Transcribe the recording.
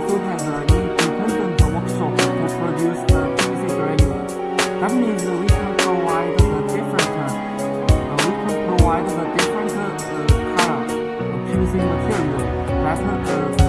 also has an independent workshop to produce the easy value. That means we can provide the different, uh, we can provide the different uh, color of PVC material that